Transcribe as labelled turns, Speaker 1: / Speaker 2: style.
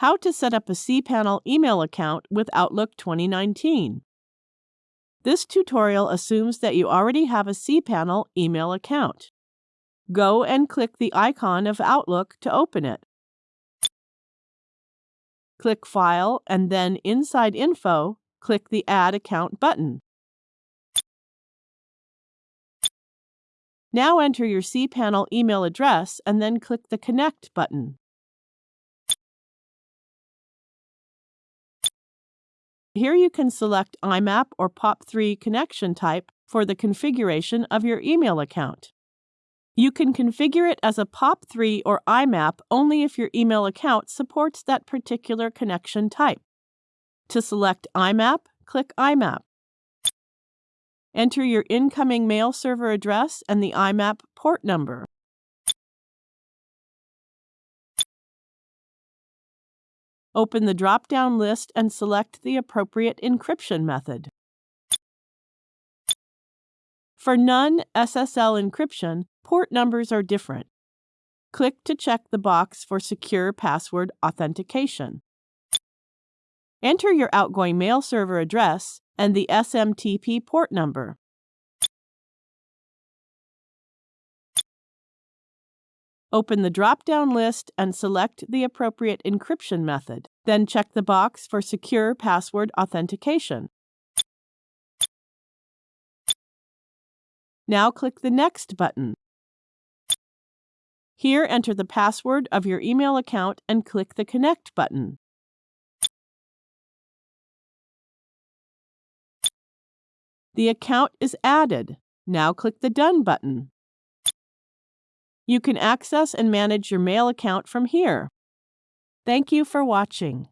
Speaker 1: How to set up a cPanel email account with Outlook 2019. This tutorial assumes that you already have a cPanel email account. Go and click the icon of Outlook to open it. Click File and then inside Info, click the Add Account button. Now enter your cPanel email address and then click the Connect button. Here you can select IMAP or POP3 connection type for the configuration of your email account. You can configure it as a POP3 or IMAP only if your email account supports that particular connection type. To select IMAP, click IMAP. Enter your incoming mail server address and the IMAP port number. Open the drop-down list and select the appropriate encryption method. For non-SSL encryption, port numbers are different. Click to check the box for secure password authentication. Enter your outgoing mail server address and the SMTP port number. Open the drop-down list and select the appropriate encryption method. Then check the box for Secure Password Authentication. Now click the Next button. Here enter the password of your email account and click the Connect button. The account is added. Now click the Done button. You can access and manage your mail account from here. Thank you for watching.